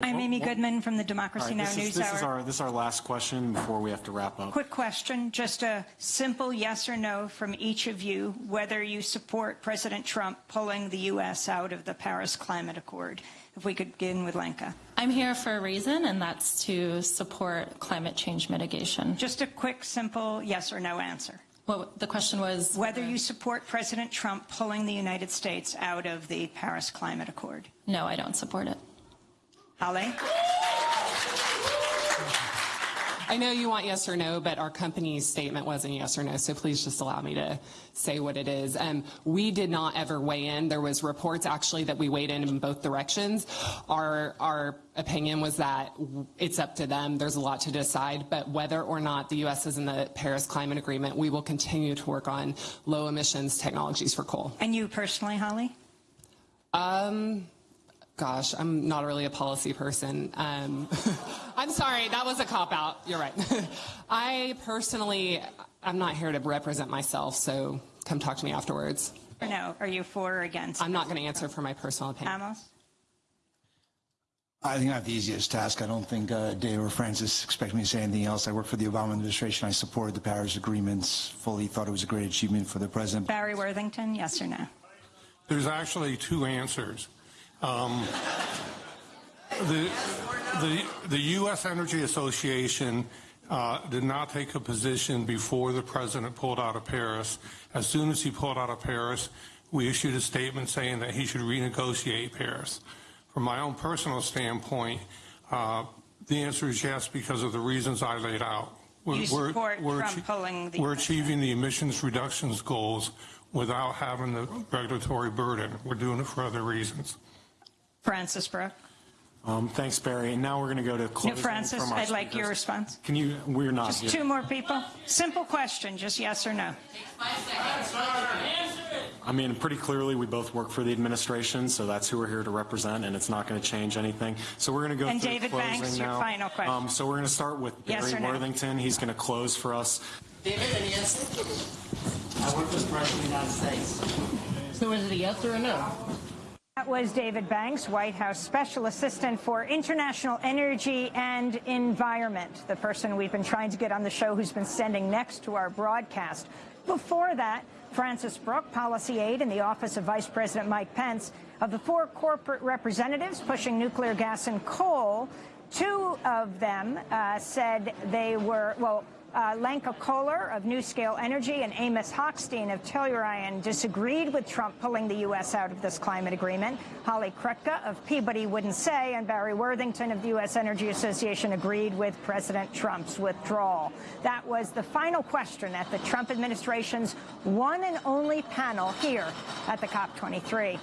I'm oh, Amy Goodman from the Democracy Now! this News is, this Hour. Is our, this is our last question before we have to wrap up. Quick question, just a simple yes or no from each of you, whether you support President Trump pulling the U.S. out of the Paris Climate Accord. If we could begin with Lenka. I'm here for a reason, and that's to support climate change mitigation. Just a quick, simple yes or no answer. Well, the question was whether you support President Trump pulling the United States out of the Paris Climate Accord. No, I don't support it. Holly? I know you want yes or no, but our company's statement wasn't yes or no, so please just allow me to say what it is. Um, we did not ever weigh in. There was reports actually that we weighed in in both directions. Our, our opinion was that it's up to them. There's a lot to decide, but whether or not the U.S. is in the Paris Climate Agreement, we will continue to work on low emissions technologies for coal. And you personally, Holly? Um, Gosh, I'm not really a policy person. Um, I'm sorry, that was a cop out. You're right. I personally, I'm not here to represent myself, so come talk to me afterwards. Or no, are you for or against? I'm not going to answer for my personal opinion. Amos? I think I have the easiest task. I don't think uh, Dave or Francis expect me to say anything else. I work for the Obama administration. I supported the Paris agreements fully, thought it was a great achievement for the president. Barry Worthington, yes or no? There's actually two answers. Um, the, the, the U.S. Energy Association uh, did not take a position before the president pulled out of Paris. As soon as he pulled out of Paris, we issued a statement saying that he should renegotiate Paris. From my own personal standpoint, uh, the answer is yes because of the reasons I laid out. We're, we're, pulling the we're achieving the emissions reductions goals without having the regulatory burden. We're doing it for other reasons. Francis Brooke. Um, thanks, Barry. And now we're going to go to closing no, Francis, from our I'd like your response. Can you? We're not. Just two more people. Simple question, just yes or no. I mean, pretty clearly, we both work for the administration, so that's who we're here to represent, and it's not going to change anything. So we're going to go to and through David closing Banks, now. your final question. Um, so we're going to start with yes Barry no? Worthington. He's going to close for us. David, and yes. I work for the President of the United States. So is it a yes or a no? That was David Banks, White House Special Assistant for International Energy and Environment, the person we've been trying to get on the show who's been standing next to our broadcast. Before that, Francis Brooke, policy aide in the office of Vice President Mike Pence. Of the four corporate representatives pushing nuclear gas and coal, two of them uh, said they were, well, uh, Lenka Kollar of NuScale Energy and Amos Hochstein of Tellurian disagreed with Trump pulling the U.S. out of this climate agreement. Holly Krutka of Peabody wouldn't say, and Barry Worthington of the U.S. Energy Association agreed with President Trump's withdrawal. That was the final question at the Trump administration's one and only panel here at the COP23.